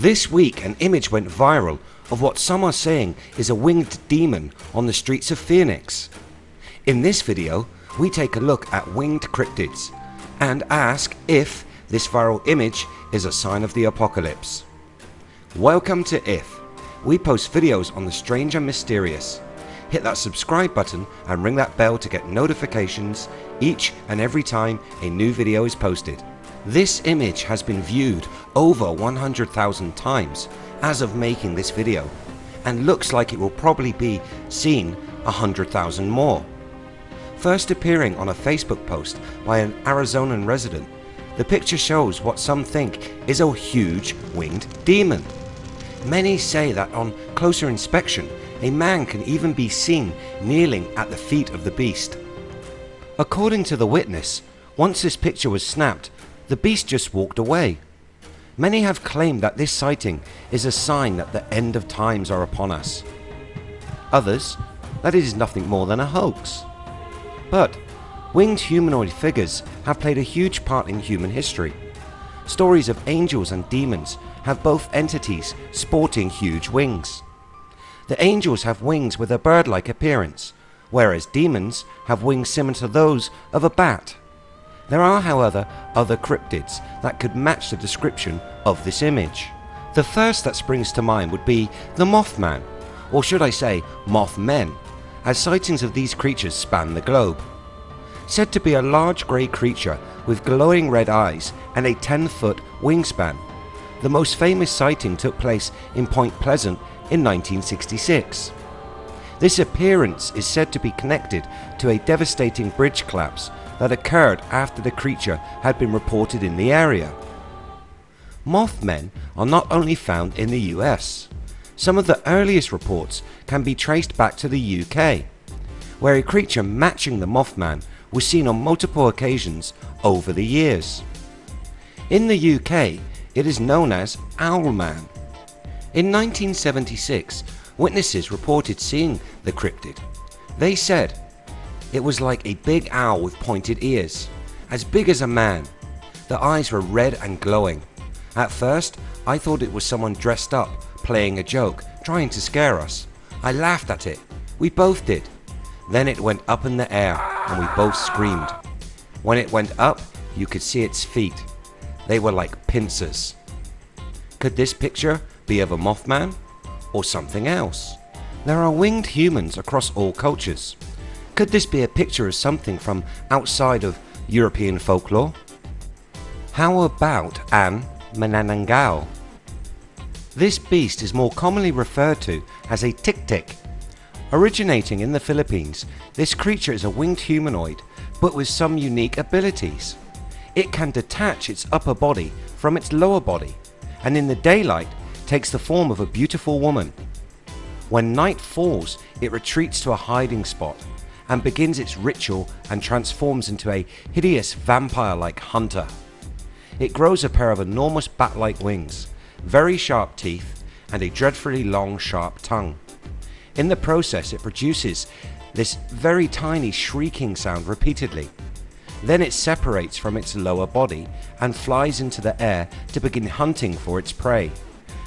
This week an image went viral of what some are saying is a winged demon on the streets of Phoenix. In this video we take a look at winged cryptids and ask if this viral image is a sign of the apocalypse. Welcome to IF. We post videos on the strange and mysterious. Hit that subscribe button and ring that bell to get notifications each and every time a new video is posted. This image has been viewed over 100,000 times as of making this video and looks like it will probably be seen 100,000 more. First appearing on a Facebook post by an Arizonan resident, the picture shows what some think is a huge winged demon. Many say that on closer inspection a man can even be seen kneeling at the feet of the beast. According to the witness, once this picture was snapped the beast just walked away. Many have claimed that this sighting is a sign that the end of times are upon us. Others that it is nothing more than a hoax. But winged humanoid figures have played a huge part in human history. Stories of angels and demons have both entities sporting huge wings. The angels have wings with a bird-like appearance, whereas demons have wings similar to those of a bat. There are however other cryptids that could match the description of this image. The first that springs to mind would be the Mothman, or should I say Mothmen, as sightings of these creatures span the globe. Said to be a large grey creature with glowing red eyes and a 10 foot wingspan. The most famous sighting took place in Point Pleasant in 1966. This appearance is said to be connected to a devastating bridge collapse that occurred after the creature had been reported in the area. Mothmen are not only found in the US. Some of the earliest reports can be traced back to the UK, where a creature matching the Mothman was seen on multiple occasions over the years. In the UK it is known as Owlman. In 1976 witnesses reported seeing the cryptid. They said it was like a big owl with pointed ears, as big as a man. The eyes were red and glowing. At first I thought it was someone dressed up playing a joke trying to scare us. I laughed at it. We both did. Then it went up in the air and we both screamed. When it went up you could see its feet. They were like pincers. Could this picture be of a Mothman or something else? There are winged humans across all cultures. Could this be a picture of something from outside of European folklore? How about an Manananggal? This beast is more commonly referred to as a tik-tik. Originating in the Philippines, this creature is a winged humanoid but with some unique abilities. It can detach its upper body from its lower body and in the daylight takes the form of a beautiful woman. When night falls it retreats to a hiding spot and begins its ritual and transforms into a hideous vampire-like hunter. It grows a pair of enormous bat-like wings, very sharp teeth and a dreadfully long sharp tongue. In the process it produces this very tiny shrieking sound repeatedly. Then it separates from its lower body and flies into the air to begin hunting for its prey,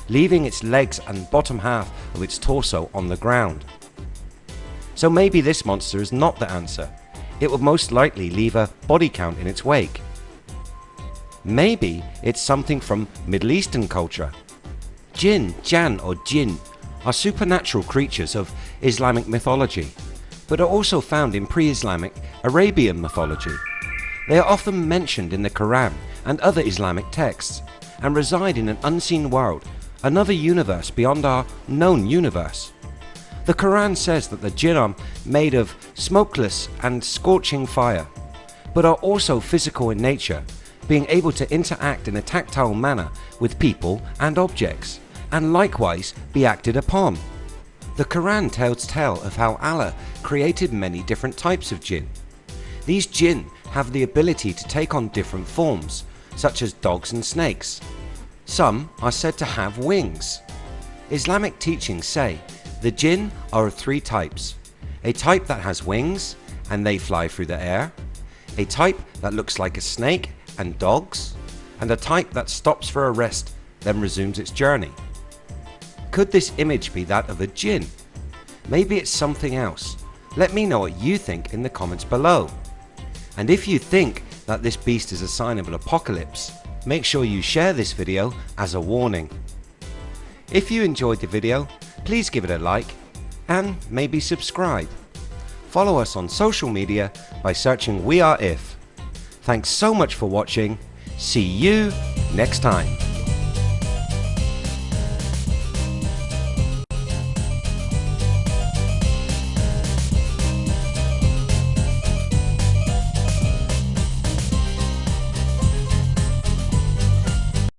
leaving its legs and bottom half of its torso on the ground. So maybe this monster is not the answer. It would most likely leave a body count in its wake. Maybe it's something from Middle Eastern culture. Jinn, Jan or Jinn are supernatural creatures of Islamic mythology but are also found in pre-Islamic Arabian mythology. They are often mentioned in the Quran and other Islamic texts and reside in an unseen world, another universe beyond our known universe. The Quran says that the jinn are made of smokeless and scorching fire, but are also physical in nature, being able to interact in a tactile manner with people and objects, and likewise be acted upon. The Quran tells tale of how Allah created many different types of jinn. These jinn have the ability to take on different forms, such as dogs and snakes. Some are said to have wings. Islamic teachings say the jinn are of three types. A type that has wings and they fly through the air, a type that looks like a snake and dogs, and a type that stops for a rest then resumes its journey. Could this image be that of a jinn? Maybe it's something else. Let me know what you think in the comments below. And if you think that this beast is a sign of an apocalypse, make sure you share this video as a warning. If you enjoyed the video, please give it a like and maybe subscribe. Follow us on social media by searching We Are If. Thanks so much for watching. See you next time.